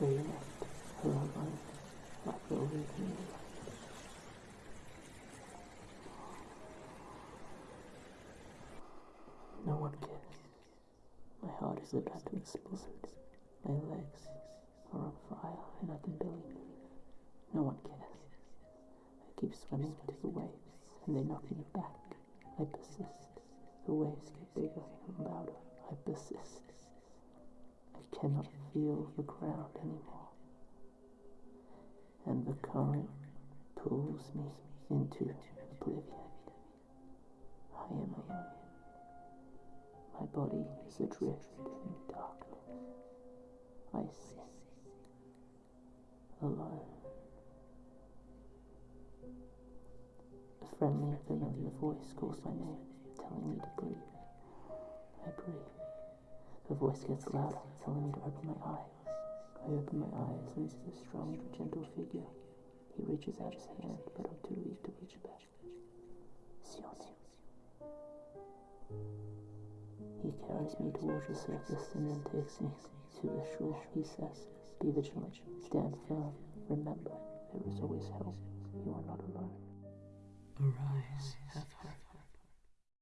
They left her alone, like the leaving No one cares. My heart is about to explode. My legs are on fire and I can barely move. No one cares. I keep swimming into the waves and they knock me back. I persist. The waves get bigger and louder. I persist. I cannot feel the ground anymore. And the current pulls me into oblivion. I am alone. My body is adrift in darkness. I sit alone. A friendly, familiar voice calls my name, telling me to breathe. The voice gets louder, telling me to open my eyes. I open my eyes and see a strong, gentle figure. He reaches out his hand, but I'm too weak to reach back. Sion. He carries me towards the surface and then takes me to the shore. He says, Be vigilant, stand firm, remember, there is always help. You are not alone. Arise.